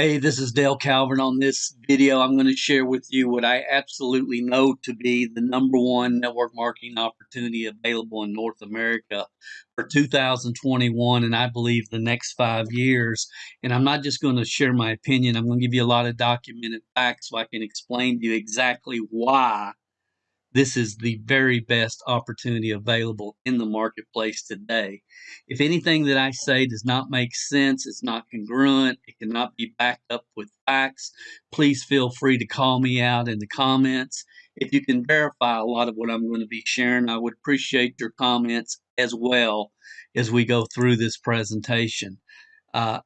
Hey, this is Dale Calvert. On this video, I'm going to share with you what I absolutely know to be the number one network marketing opportunity available in North America for 2021, and I believe the next five years. And I'm not just going to share my opinion, I'm going to give you a lot of documented facts so I can explain to you exactly why this is the very best opportunity available in the marketplace today. If anything that I say does not make sense, it's not congruent, it cannot be backed up with facts, please feel free to call me out in the comments. If you can verify a lot of what I'm going to be sharing, I would appreciate your comments as well as we go through this presentation. Uh,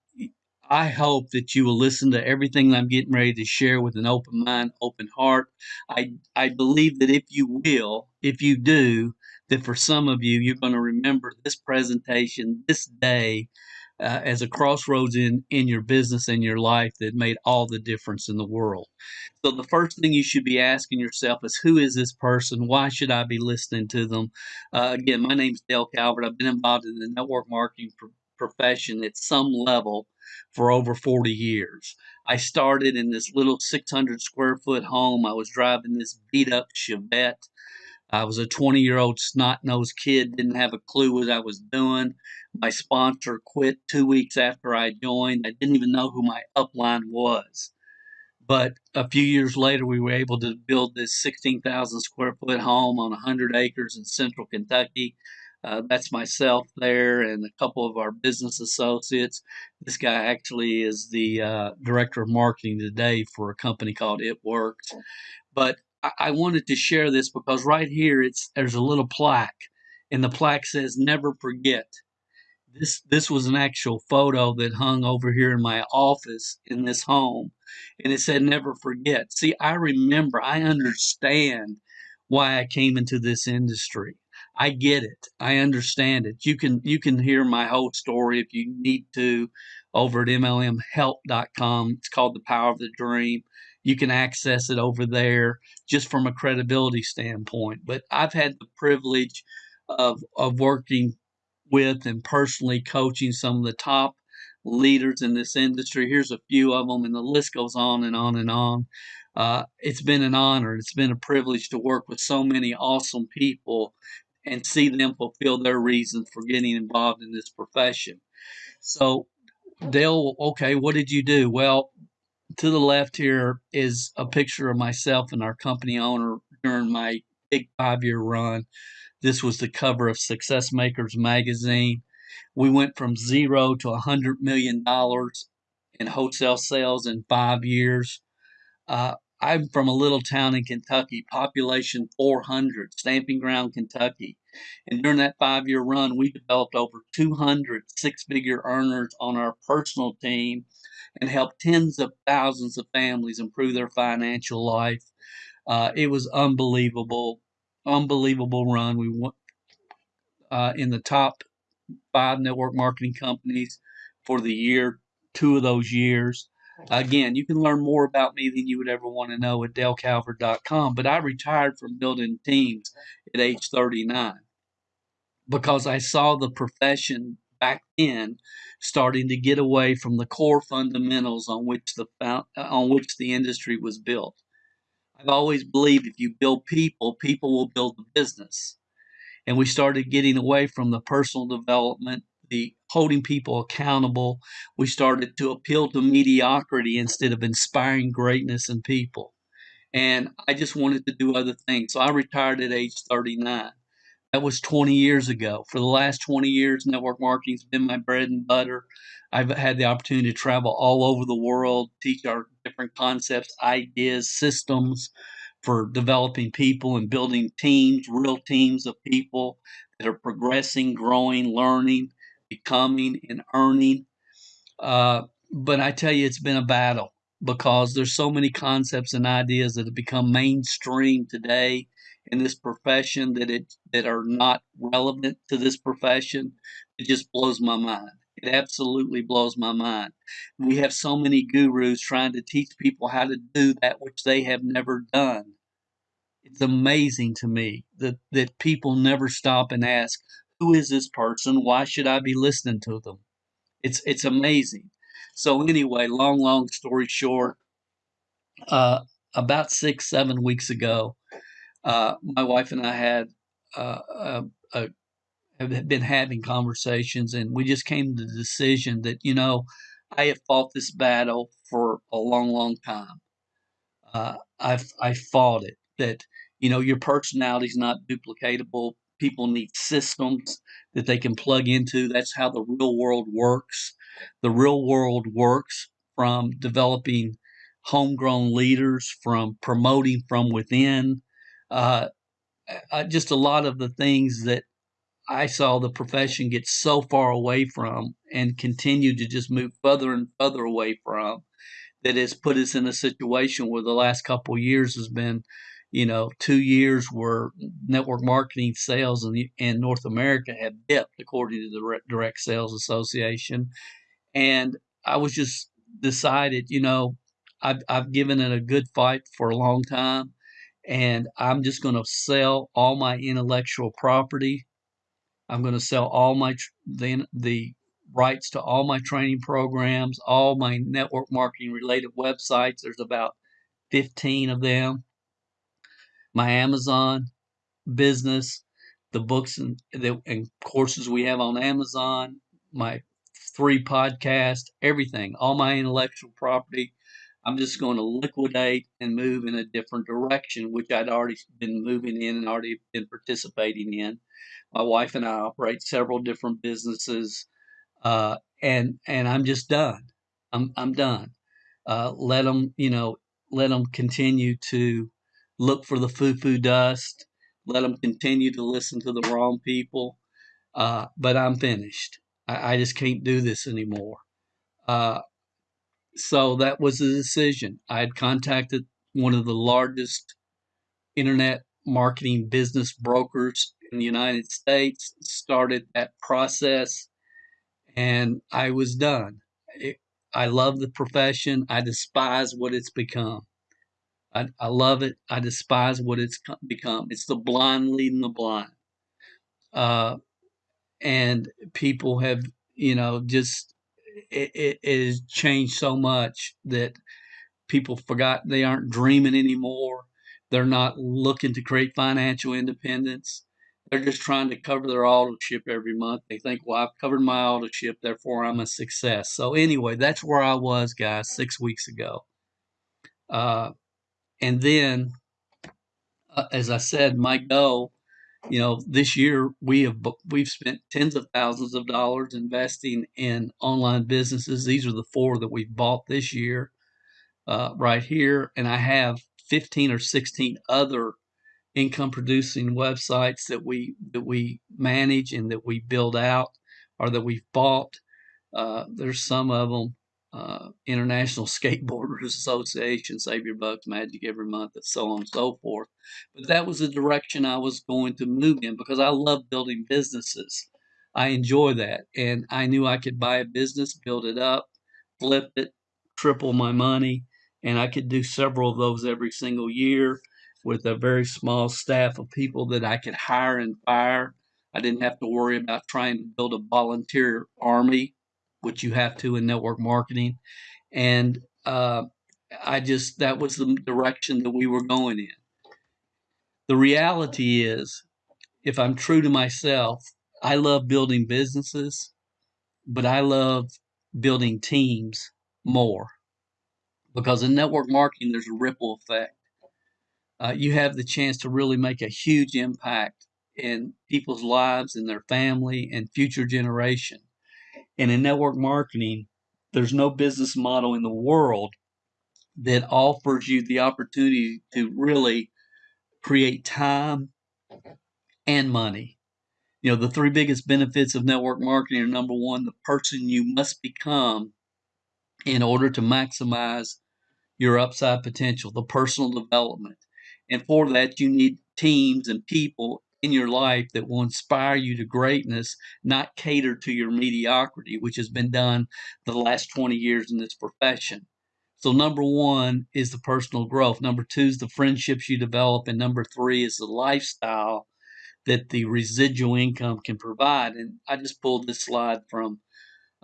I hope that you will listen to everything I'm getting ready to share with an open mind, open heart. I, I believe that if you will, if you do, that for some of you, you're going to remember this presentation, this day, uh, as a crossroads in, in your business and your life that made all the difference in the world. So, the first thing you should be asking yourself is who is this person? Why should I be listening to them? Uh, again, my name is Dale Calvert. I've been involved in the network marketing profession at some level for over 40 years. I started in this little 600 square foot home. I was driving this beat up Chevette. I was a 20 year old snot nosed kid, didn't have a clue what I was doing. My sponsor quit two weeks after I joined. I didn't even know who my upline was. But a few years later, we were able to build this 16,000 square foot home on 100 acres in central Kentucky. Uh, that's myself there and a couple of our business associates. This guy actually is the uh, director of marketing today for a company called It Works. But I, I wanted to share this because right here it's there's a little plaque, and the plaque says "Never forget." This this was an actual photo that hung over here in my office in this home, and it said "Never forget." See, I remember, I understand why I came into this industry. I get it. I understand it. You can you can hear my whole story if you need to over at mlmhelp.com. It's called The Power of the Dream. You can access it over there just from a credibility standpoint. But I've had the privilege of of working with and personally coaching some of the top leaders in this industry. Here's a few of them, and the list goes on and on and on. Uh, it's been an honor. It's been a privilege to work with so many awesome people and see them fulfill their reasons for getting involved in this profession. So, Dale, okay, what did you do? Well, to the left here is a picture of myself and our company owner during my big five year run. This was the cover of Success Makers magazine. We went from zero to a $100 million in wholesale sales in five years. Uh, I'm from a little town in Kentucky, population 400, Stamping Ground, Kentucky. And during that five year run, we developed over 200 six figure earners on our personal team and helped tens of thousands of families improve their financial life. Uh, it was unbelievable, unbelievable run. We went uh, in the top five network marketing companies for the year, two of those years. Again, you can learn more about me than you would ever want to know at DaleCalvert.com. But I retired from building teams at age 39 because I saw the profession back then starting to get away from the core fundamentals on which the on which the industry was built. I've always believed if you build people, people will build the business. And we started getting away from the personal development the holding people accountable. We started to appeal to mediocrity instead of inspiring greatness in people. And I just wanted to do other things. So I retired at age 39. That was 20 years ago. For the last 20 years, network marketing's been my bread and butter. I've had the opportunity to travel all over the world, teach our different concepts, ideas, systems for developing people and building teams, real teams of people that are progressing, growing, learning, becoming and earning. Uh, but I tell you, it's been a battle because there's so many concepts and ideas that have become mainstream today in this profession that it that are not relevant to this profession. It just blows my mind. It absolutely blows my mind. We have so many gurus trying to teach people how to do that which they have never done. It's amazing to me that, that people never stop and ask, who is this person? Why should I be listening to them? It's it's amazing. So anyway, long, long story short, uh, about six, seven weeks ago, uh, my wife and I had uh, a, a, have been having conversations, and we just came to the decision that you know I have fought this battle for a long, long time. Uh, I've I fought it that you know your personality is not duplicatable. People need systems that they can plug into. That's how the real world works. The real world works from developing homegrown leaders, from promoting from within. Uh, just a lot of the things that I saw the profession get so far away from and continue to just move further and further away from that has put us in a situation where the last couple years has been, you know, two years where network marketing sales in, in North America have dipped, according to the Direct Sales Association. And I was just decided, you know, I've, I've given it a good fight for a long time, and I'm just going to sell all my intellectual property. I'm going to sell all my the the rights to all my training programs, all my network marketing related websites. There's about 15 of them. My Amazon business, the books and, the, and courses we have on Amazon, my three podcasts, everything, all my intellectual property. I'm just going to liquidate and move in a different direction, which I'd already been moving in and already been participating in. My wife and I operate several different businesses uh, and and I'm just done. I'm I'm done. Uh, let them, you know, let them continue to look for the foo-foo dust. Let them continue to listen to the wrong people. Uh, but I'm finished. I, I, just can't do this anymore. Uh, so that was the decision. I had contacted one of the largest internet marketing business brokers in the United States, started that process and I was done. It, I love the profession. I despise what it's become. I, I love it. I despise what it's become. It's the blind leading the blind. Uh, and people have, you know, just it, it, it has changed so much that people forgot they aren't dreaming anymore. They're not looking to create financial independence. They're just trying to cover their auto ship every month. They think, well, I've covered my auto ship, therefore I'm a success. So anyway, that's where I was, guys, six weeks ago. Uh, and then, uh, as I said, my goal, you know, this year we have we've spent tens of thousands of dollars investing in online businesses. These are the four that we've bought this year, uh, right here, and I have 15 or 16 other income producing websites that we that we manage and that we build out or that we've bought. Uh, there's some of them. Uh, International Skateboarders Association, Save Your Bucks, Magic every month, and so on and so forth. But that was the direction I was going to move in because I love building businesses. I enjoy that. And I knew I could buy a business, build it up, flip it, triple my money, and I could do several of those every single year with a very small staff of people that I could hire and fire. I didn't have to worry about trying to build a volunteer army, which you have to in network marketing. And uh, I just, that was the direction that we were going in. The reality is, if I'm true to myself, I love building businesses, but I love building teams more because in network marketing, there's a ripple effect uh, you have the chance to really make a huge impact in people's lives and their family and future generation. And in network marketing, there's no business model in the world that offers you the opportunity to really create time and money. You know, the three biggest benefits of network marketing are number one, the person you must become in order to maximize your upside potential, the personal development. And for that, you need teams and people in your life that will inspire you to greatness, not cater to your mediocrity, which has been done the last 20 years in this profession. So, number one is the personal growth. Number two is the friendships you develop. And number three is the lifestyle that the residual income can provide. And I just pulled this slide from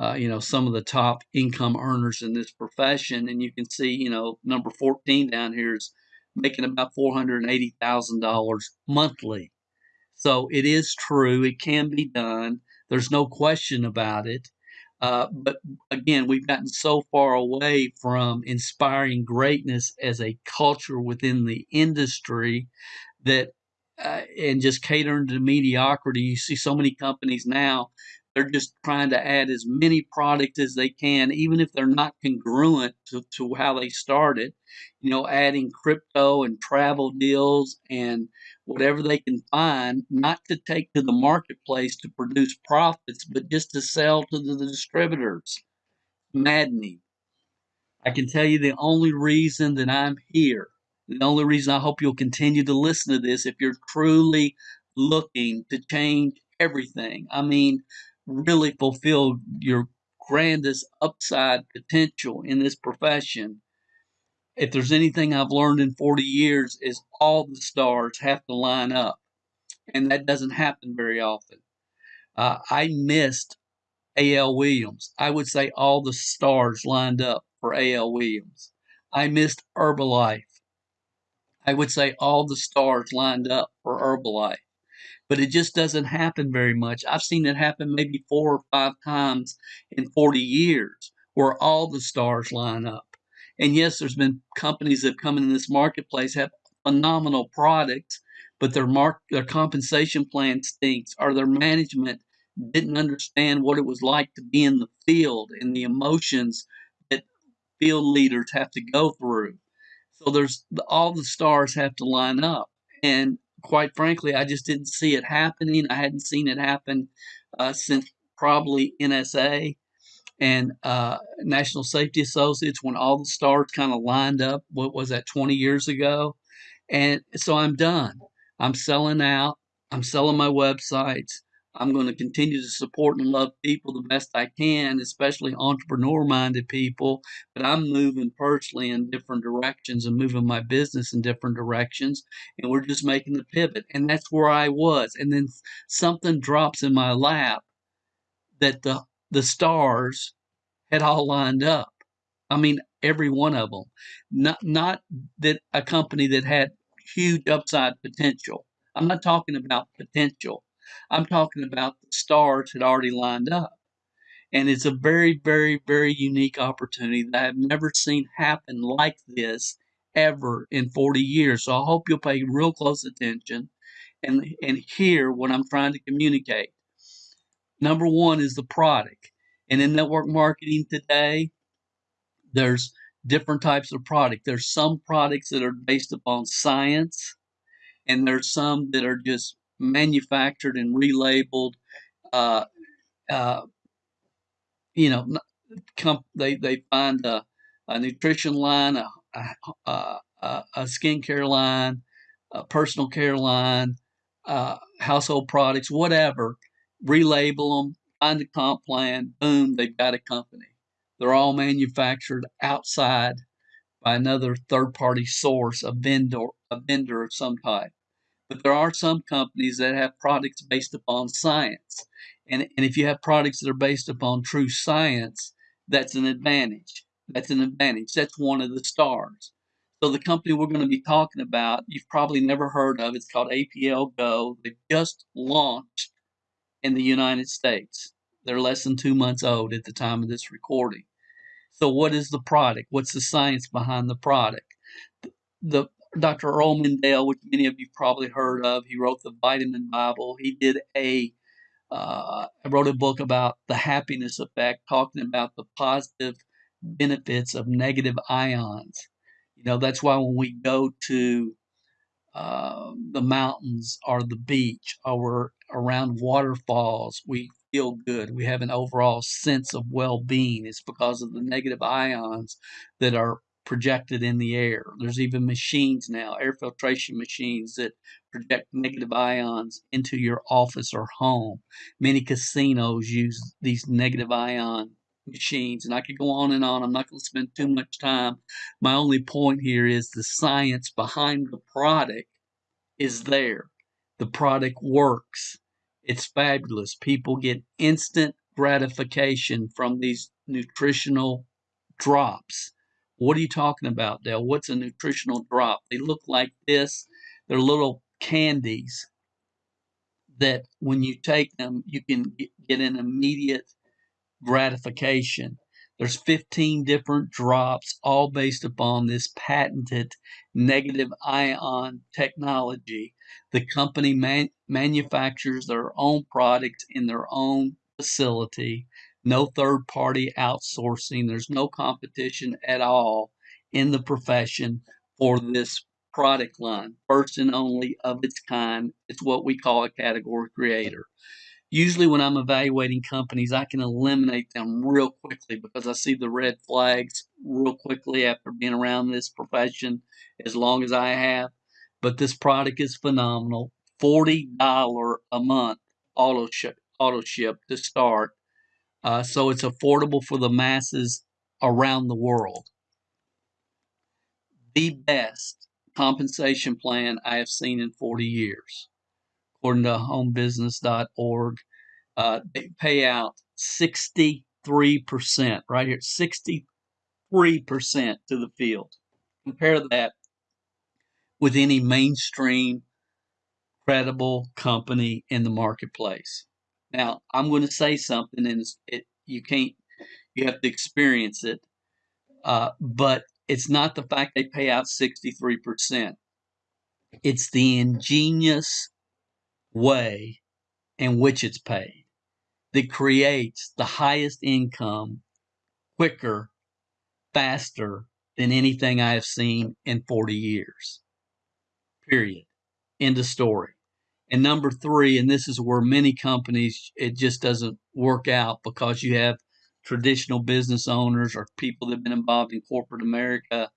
uh, you know, some of the top income earners in this profession. And you can see, you know, number 14 down here is making about $480,000 monthly. So it is true, it can be done. There's no question about it. Uh, but again, we've gotten so far away from inspiring greatness as a culture within the industry that, uh, and just catering to mediocrity. You see so many companies now they're just trying to add as many products as they can, even if they're not congruent to, to how they started. You know, adding crypto and travel deals and whatever they can find, not to take to the marketplace to produce profits, but just to sell to the distributors. Maddening. I can tell you the only reason that I'm here, the only reason I hope you'll continue to listen to this if you're truly looking to change everything. I mean, really fulfill your grandest upside potential in this profession, if there's anything I've learned in 40 years, is all the stars have to line up. And that doesn't happen very often. Uh, I missed A.L. Williams. I would say all the stars lined up for A.L. Williams. I missed Herbalife. I would say all the stars lined up for Herbalife but it just doesn't happen very much. I've seen it happen maybe four or five times in 40 years where all the stars line up. And yes, there's been companies that come in this marketplace have phenomenal products, but their mark their compensation plan stinks or their management didn't understand what it was like to be in the field and the emotions that field leaders have to go through. So there's all the stars have to line up. And quite frankly, I just didn't see it happening. I hadn't seen it happen uh, since probably NSA and uh, National Safety Associates when all the stars kind of lined up. What was that, 20 years ago? And so I'm done. I'm selling out. I'm selling my websites. I'm going to continue to support and love people the best I can, especially entrepreneur minded people. But I'm moving personally in different directions and moving my business in different directions. And we're just making the pivot. And that's where I was. And then something drops in my lap that the, the stars had all lined up. I mean, every one of them. Not, not that a company that had huge upside potential. I'm not talking about potential. I'm talking about the stars had already lined up. And it's a very, very, very unique opportunity that I've never seen happen like this ever in 40 years. So I hope you'll pay real close attention and, and hear what I'm trying to communicate. Number one is the product. And in network marketing today, there's different types of product. There's some products that are based upon science, and there's some that are just manufactured and relabeled. Uh, uh, you know, they they find a, a nutrition line, a, a, a, a skincare line, a personal care line, uh, household products, whatever. Relabel them, find a comp plan. Boom, they've got a company. They're all manufactured outside by another third-party source, a vendor, a vendor of some type. But there are some companies that have products based upon science. And, and if you have products that are based upon true science, that's an advantage. That's an advantage. That's one of the stars. So the company we're going to be talking about, you've probably never heard of. It's called APL Go. They just launched in the United States. They're less than two months old at the time of this recording. So what is the product? What's the science behind the product? The Dr. Earl Mindell, which many of you probably heard of. He wrote the Vitamin Bible. He did a uh, wrote a book about the happiness effect, talking about the positive benefits of negative ions. You know, that's why when we go to uh, the mountains or the beach or around waterfalls, we feel good. We have an overall sense of well being. It's because of the negative ions that are projected in the air. There's even machines now, air filtration machines that project negative ions into your office or home. Many casinos use these negative ion machines, and I could go on and on. I'm not going to spend too much time. My only point here is the science behind the product is there. The product works. It's fabulous. People get instant gratification from these nutritional drops. What are you talking about, Dale? What's a nutritional drop? They look like this. They're little candies that when you take them, you can get an immediate gratification. There's 15 different drops, all based upon this patented negative ion technology. The company man- manufactures their own products in their own facility, no third party outsourcing. There's no competition at all in the profession for this product line, first and only of its kind. It's what we call a category creator usually when I'm evaluating companies, I can eliminate them real quickly because I see the red flags real quickly after being around this profession as long as I have. But this product is phenomenal. $40 a month auto ship, auto ship to start. Uh, so it's affordable for the masses around the world. The best compensation plan I have seen in 40 years according to homebusiness.org. Uh, they pay out 63%, right here, 63% to the field. Compare that with any mainstream credible company in the marketplace. Now, I'm going to say something, and it, you can't, you have to experience it. Uh, but it's not the fact they pay out 63%. It's the ingenious way in which it's paid that creates the highest income quicker, faster than anything I have seen in 40 years. Period. End of story. And number three, and this is where many companies, it just doesn't work out because you have traditional business owners or people that have been involved in corporate America.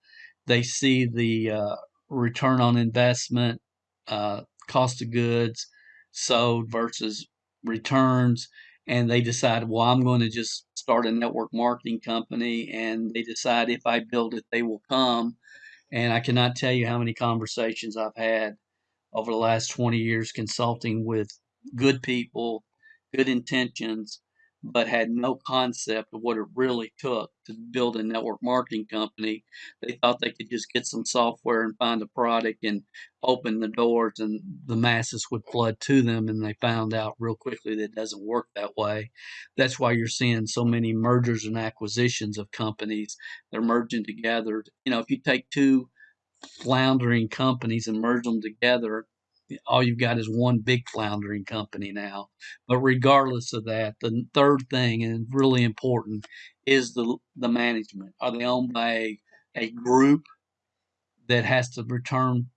They see the uh, return on investment, uh, cost of goods, sold versus returns. And they decide well i'm going to just start a network marketing company. And they decide if i build it they will come. And i cannot tell you how many conversations i've had over the last 20 years consulting with good people good intentions but had no concept of what it really took to build a network marketing company. They thought they could just get some software and find a product and open the doors and the masses would flood to them. And they found out real quickly that it doesn't work that way. That's why you're seeing so many mergers and acquisitions of companies. They're merging together. You know, if you take two floundering companies and merge them together, all you've got is one big floundering company now. But regardless of that, the third thing and really important is the the management. Are they owned by a, a group that has to return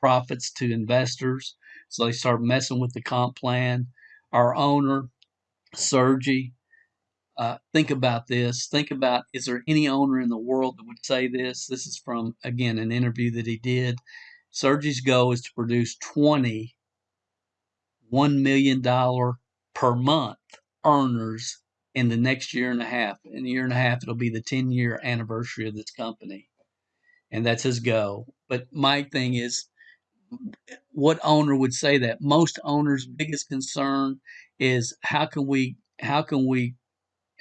profits to investors? So they start messing with the comp plan. Our owner, Sergi, uh, think about this. Think about is there any owner in the world that would say this? This is from, again, an interview that he did. Sergi's goal is to produce 20 $1 million per month earners in the next year and a half. In a year and a half, it'll be the 10 year anniversary of this company. And that's his goal. But my thing is, what owner would say that? Most owners' biggest concern is how can we how can we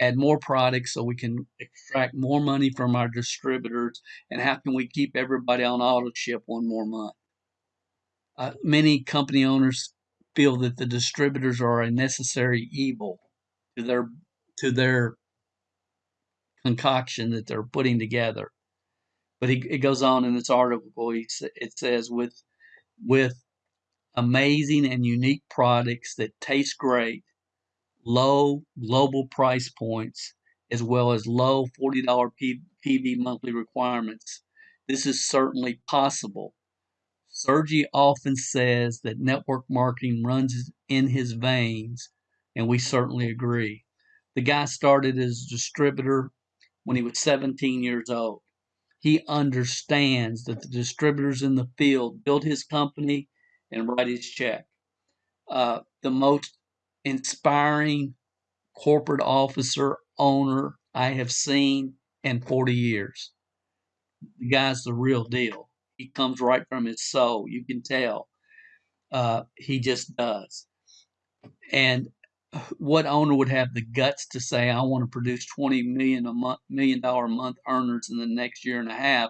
add more products so we can extract more money from our distributors and how can we keep everybody on auto ship one more month? Uh, many company owners feel that the distributors are a necessary evil to their to their concoction that they're putting together. But he, it goes on in this article. He, it says with with amazing and unique products that taste great low global price points as well as low $40 P- PV monthly requirements. This is certainly possible. Sergi often says that network marketing runs in his veins, and we certainly agree. The guy started as a distributor when he was 17 years old. He understands that the distributors in the field build his company and write his check. Uh, the most inspiring corporate officer owner I have seen in 40 years. The guy's the real deal. He comes right from his soul. You can tell. Uh, he just does. And what owner would have the guts to say, I want to produce 20 million a month, million dollar a month earners in the next year and a half?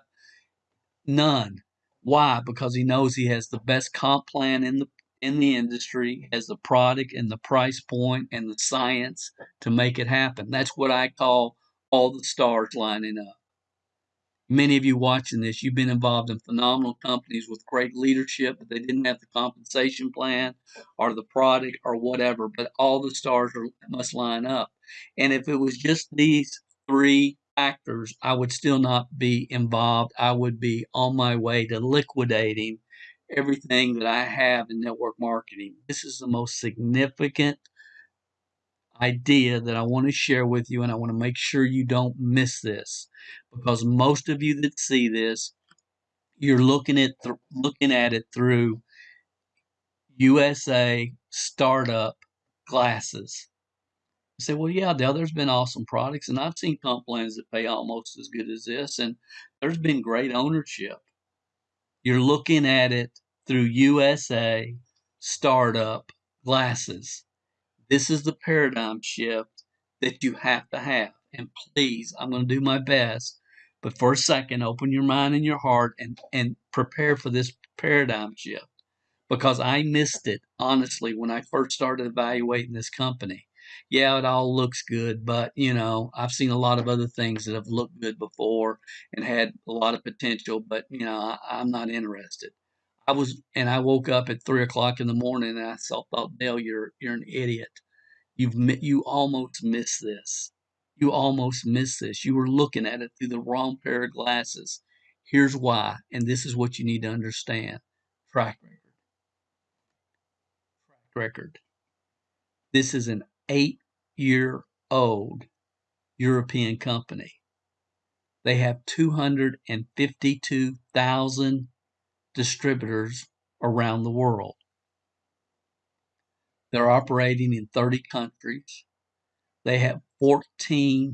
None. Why? Because he knows he has the best comp plan in the in the industry, has the product and the price point and the science to make it happen. That's what I call all the stars lining up. Many of you watching this, you've been involved in phenomenal companies with great leadership, but they didn't have the compensation plan or the product or whatever. But all the stars are, must line up. And if it was just these three factors, I would still not be involved. I would be on my way to liquidating everything that I have in network marketing. This is the most significant idea that I want to share with you, and I want to make sure you don't miss this because most of you that see this, you're looking at looking at it through USA startup glasses. You say, well, yeah, Dale, there's been awesome products, and I've seen comp plans that pay almost as good as this, and there's been great ownership. You're looking at it through USA startup glasses. This is the paradigm shift that you have to have. And please, I'm going to do my best. But for a second, open your mind and your heart and, and prepare for this paradigm shift because I missed it, honestly, when I first started evaluating this company. Yeah, it all looks good, but you know, I've seen a lot of other things that have looked good before and had a lot of potential, but you know, I, I'm not interested. I was, and I woke up at three o'clock in the morning, and I thought, oh, Dale, you're you're an idiot. You've you almost missed this. You almost missed this. You were looking at it through the wrong pair of glasses. Here's why, and this is what you need to understand: track record. Track record. This is an eight-year-old European company. They have 252,000 distributors around the world. They're operating in 30 countries. They have 14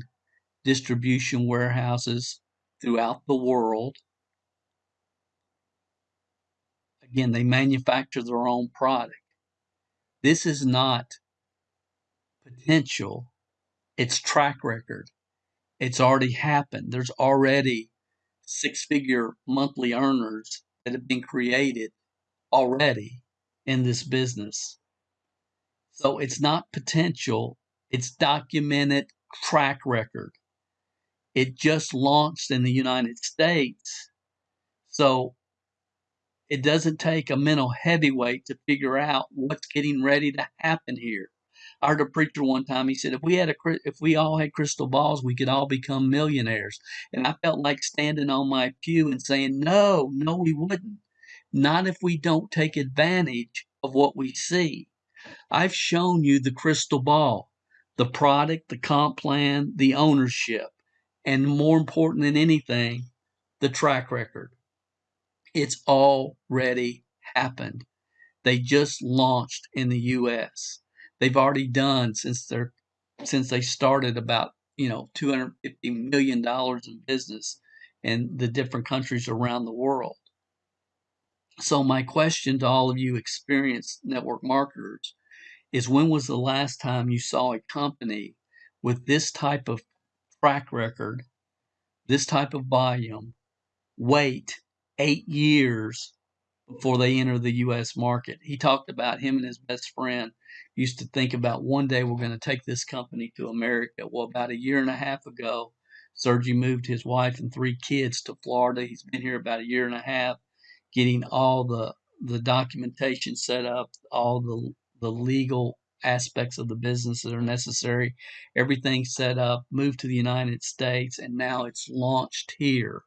distribution warehouses throughout the world. Again, they manufacture their own product. This is not potential, it's track record. It's already happened. There's already six figure monthly earners that have been created already in this business. So it's not potential, it's documented track record. It just launched in the United States. So it doesn't take a mental heavyweight to figure out what's getting ready to happen here. I heard a preacher one time. He said, "If we had a, if we all had crystal balls, we could all become millionaires." And I felt like standing on my pew and saying, "No, no, we wouldn't. Not if we don't take advantage of what we see." I've shown you the crystal ball, the product, the comp plan, the ownership, and more important than anything, the track record. It's already happened. They just launched in the US they've already done since they're since they started about you know 250 million dollars in business in the different countries around the world. So my question to all of you experienced network marketers is when was the last time you saw a company with this type of track record this type of volume wait eight years before they enter the U.S. market. He talked about him and his best friend used to think about one day we're going to take this company to America. Well, about a year and a half ago, Sergi moved his wife and three kids to Florida. He's been here about a year and a half, getting all the the documentation set up, all the the legal aspects of the business that are necessary, everything set up, moved to the United States, and now it's launched here.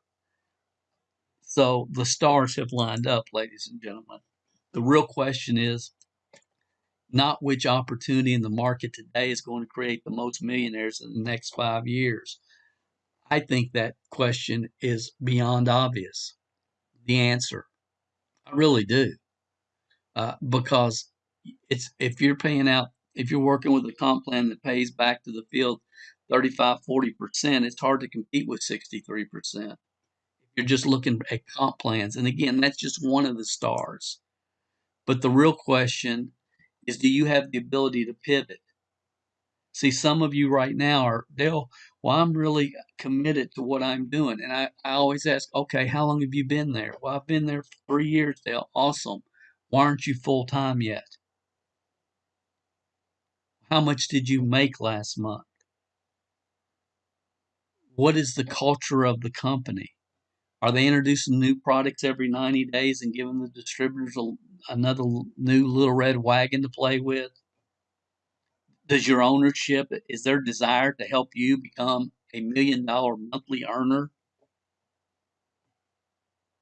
So the stars have lined up, ladies and gentlemen. The real question is not which opportunity in the market today is going to create the most millionaires in the next five years. I think that question is beyond obvious. The answer, I really do, uh, because it's if you're paying out, if you're working with a comp plan that pays back to the field 35, 40 percent, it's hard to compete with 63 percent you're just looking at comp plans. And again, that's just one of the stars. But the real question is do you have the ability to pivot? See, some of you right now are, Dale, well, I'm really committed to what I'm doing. And I, I always ask, okay, how long have you been there? Well, I've been there for three years, Dale. Awesome. Why aren't you full time yet? How much did you make last month? What is the culture of the company? Are they introducing new products every 90 days and giving the distributors a, another new little red wagon to play with? Does your ownership, is their desire to help you become a million dollar monthly earner?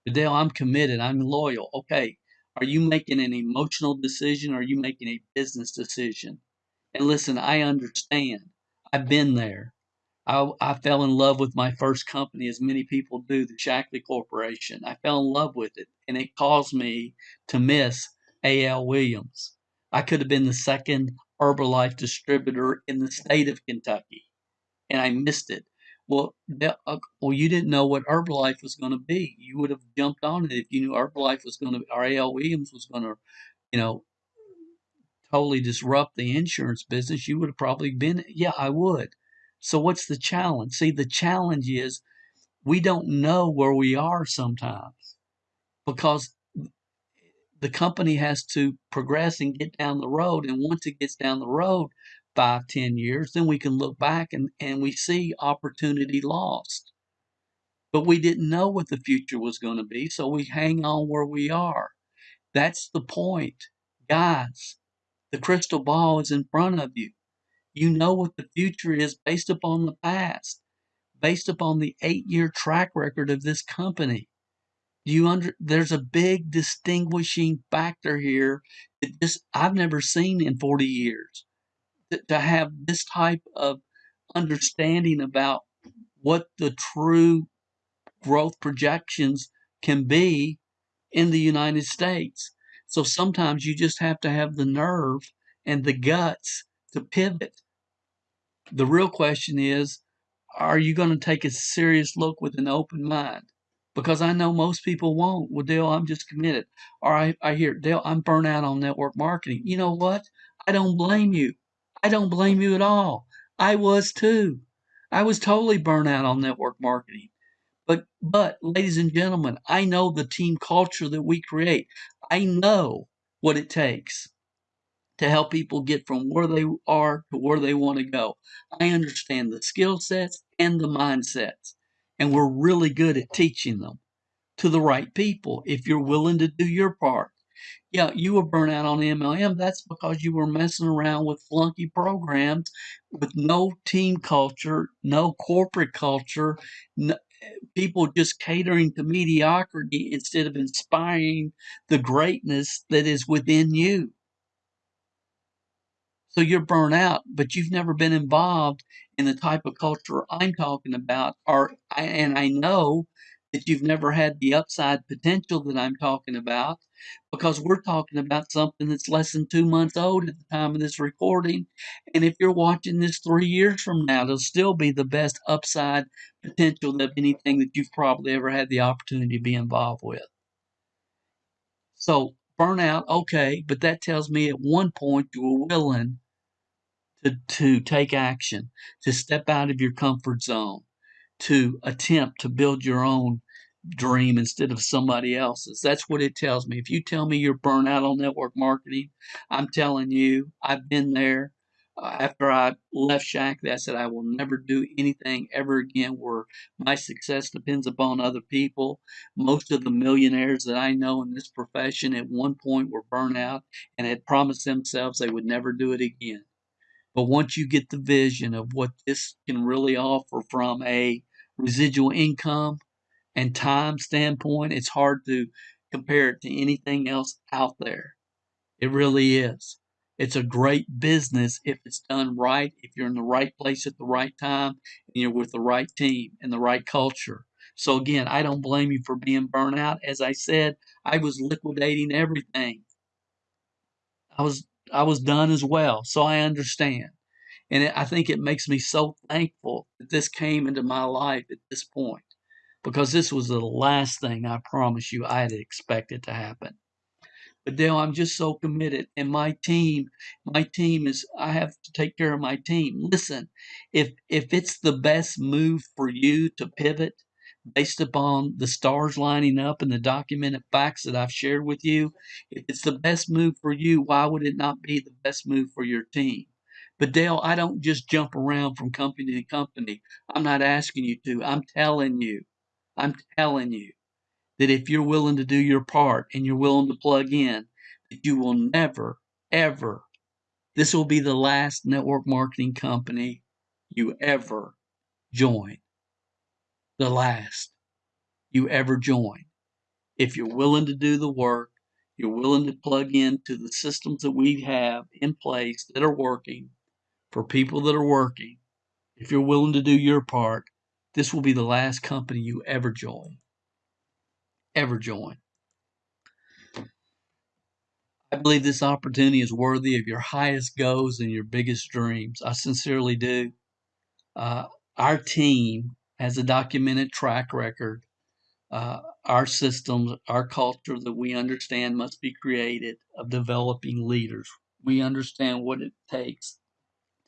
Dale, I'm committed. I'm loyal. Okay. Are you making an emotional decision or are you making a business decision? And listen, I understand. I've been there. I, I fell in love with my first company, as many people do, the Shaklee Corporation. I fell in love with it, and it caused me to miss A.L. Williams. I could have been the second Herbalife distributor in the state of Kentucky, and I missed it. Well, uh, well, you didn't know what Herbalife was going to be. You would have jumped on it if you knew Herbalife was going to, or A.L. Williams was going to, you know, totally disrupt the insurance business. You would have probably been, yeah, I would. So what's the challenge? See, the challenge is we don't know where we are sometimes because the company has to progress and get down the road. And once it gets down the road, five, ten years, then we can look back and, and we see opportunity lost. But we didn't know what the future was going to be, so we hang on where we are. That's the point. Guys, the crystal ball is in front of you. You know what the future is based upon the past, based upon the eight year track record of this company. You under there's a big distinguishing factor here that just I've never seen in 40 years. To, to have this type of understanding about what the true growth projections can be in the United States. So sometimes you just have to have the nerve and the guts to pivot the real question is, are you going to take a serious look with an open mind? Because I know most people won't. Well, Dale, I'm just committed. Or I, I hear, Dale, I'm burnt out on network marketing. You know what? I don't blame you. I don't blame you at all. I was too. I was totally burnt out on network marketing. But, but, ladies and gentlemen, I know the team culture that we create. I know what it takes to help people get from where they are to where they want to go. I understand the skill sets and the mindsets, and we're really good at teaching them to the right people if you're willing to do your part. Yeah, you were burnt out on MLM. That's because you were messing around with flunky programs with no team culture, no corporate culture, no, people just catering to mediocrity instead of inspiring the greatness that is within you. So you're burnt out, but you've never been involved in the type of culture I'm talking about, or and I know that you've never had the upside potential that I'm talking about, because we're talking about something that's less than two months old at the time of this recording. And if you're watching this three years from now, it'll still be the best upside potential of anything that you've probably ever had the opportunity to be involved with. So burnout, okay, but that tells me at one point you were willing to, to take action, to step out of your comfort zone, to attempt to build your own dream instead of somebody else's. That's what it tells me. If you tell me you're burnt out on network marketing, I'm telling you, I've been there. Uh, after I left Shaklee, I said I will never do anything ever again where my success depends upon other people. Most of the millionaires that I know in this profession at one point were burnt out and had promised themselves they would never do it again. But once you get the vision of what this can really offer from a residual income and time standpoint, it's hard to compare it to anything else out there. It really is. It's a great business if it's done right, if you're in the right place at the right time, and you're with the right team and the right culture. So again, I don't blame you for being burnt out. As I said, I was liquidating everything. I was I was done as well, so I understand. And it, I think it makes me so thankful that this came into my life at this point because this was the last thing I promise you I had expected to happen. But Dale, I'm just so committed, and my team, my team is. I have to take care of my team. Listen, if if it's the best move for you to pivot based upon the stars lining up and the documented facts that I've shared with you, if it's the best move for you, why would it not be the best move for your team? But Dale, I don't just jump around from company to company. I'm not asking you to. I'm telling you. I'm telling you that if you're willing to do your part and you're willing to plug in, that you will never, ever, this will be the last network marketing company you ever join. The last you ever join. If you're willing to do the work, you're willing to plug into the systems that we have in place that are working for people that are working, if you're willing to do your part, this will be the last company you ever join. Ever join. I believe this opportunity is worthy of your highest goals and your biggest dreams. I sincerely do. Uh, our team has a documented track record. Uh, our systems, our culture that we understand must be created of developing leaders. We understand what it takes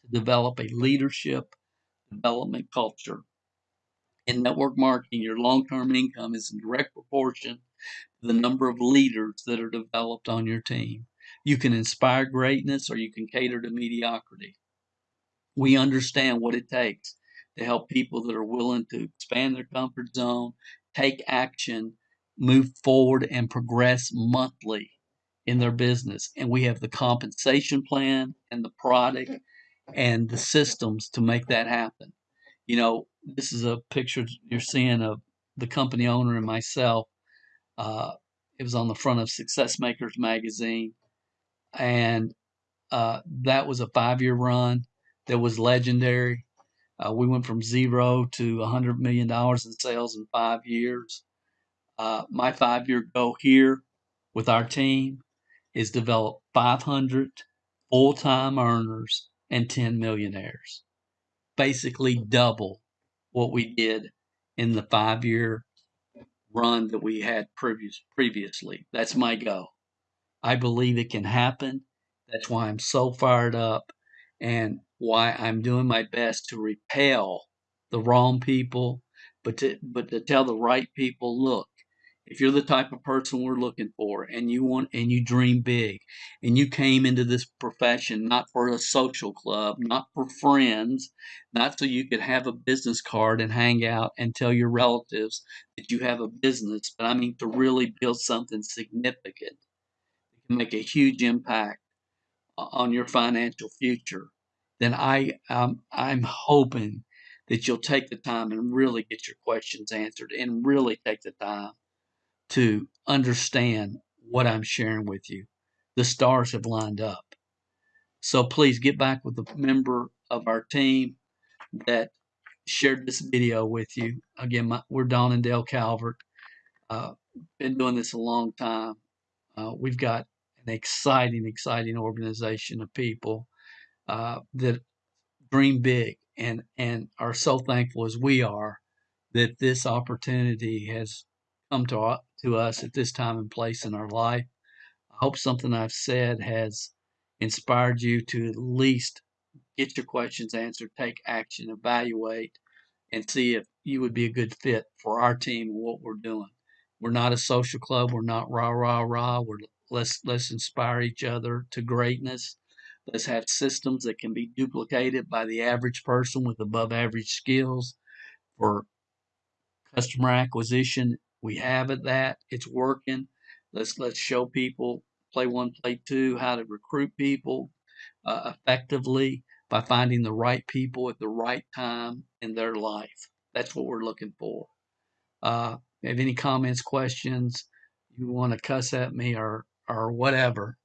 to develop a leadership development culture. In network marketing, your long term income is in direct proportion to the number of leaders that are developed on your team. You can inspire greatness or you can cater to mediocrity. We understand what it takes to help people that are willing to expand their comfort zone, take action, move forward, and progress monthly in their business. And we have the compensation plan and the product and the systems to make that happen. You know, this is a picture you're seeing of the company owner and myself. Uh, it was on the front of Success Makers magazine, and uh, that was a five-year run that was legendary. Uh, we went from zero to $100 million in sales in five years. Uh, my five-year goal here with our team is develop 500 full-time earners and 10 millionaires. Basically double what we did in the five year run that we had previous previously. That's my goal. I believe it can happen. That's why I'm so fired up and why I'm doing my best to repel the wrong people, but to but to tell the right people, look, if you're the type of person we're looking for and you want and you dream big and you came into this profession not for a social club not for friends not so you could have a business card and hang out and tell your relatives that you have a business but i mean to really build something significant that can make a huge impact on your financial future then i um, i'm hoping that you'll take the time and really get your questions answered and really take the time to understand what I'm sharing with you. The stars have lined up. So please get back with a member of our team that shared this video with you. Again, my, we're Don and Dale Calvert. Uh, been doing this a long time. Uh, we've got an exciting, exciting organization of people uh, that dream big and and are so thankful as we are that this opportunity has come to, to us at this time and place in our life. I hope something I've said has inspired you to at least get your questions answered, take action, evaluate, and see if you would be a good fit for our team and what we're doing. We're not a social club. We're not rah rah rah. We're let's let's inspire each other to greatness. Let's have systems that can be duplicated by the average person with above average skills for customer acquisition we have it that it's working. Let's let's show people play one, play two, how to recruit people uh, effectively by finding the right people at the right time in their life. That's what we're looking for. Uh, have any comments, questions, you want to cuss at me or or whatever,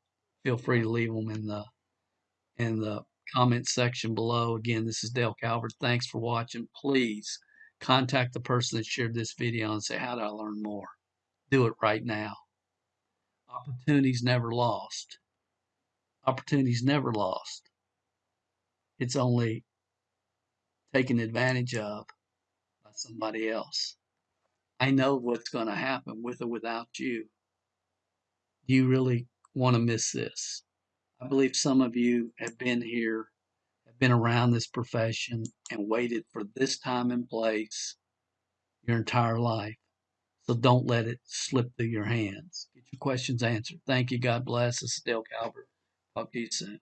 feel free to leave them in the in the comment section below. Again, this is Dale Calvert. Thanks for watching. Please contact the person that shared this video and say, How do I learn more? Do it right now. Opportunities never lost. Opportunities never lost. It's only taken advantage of by somebody else. I know what's going to happen with or without you. Do you really want to miss this. I believe some of you have been here, have been around this profession, and waited for this time and place your entire life. So don't let it slip through your hands. Get your questions answered. Thank you. God bless. This is Dale Calvert. Talk to you soon.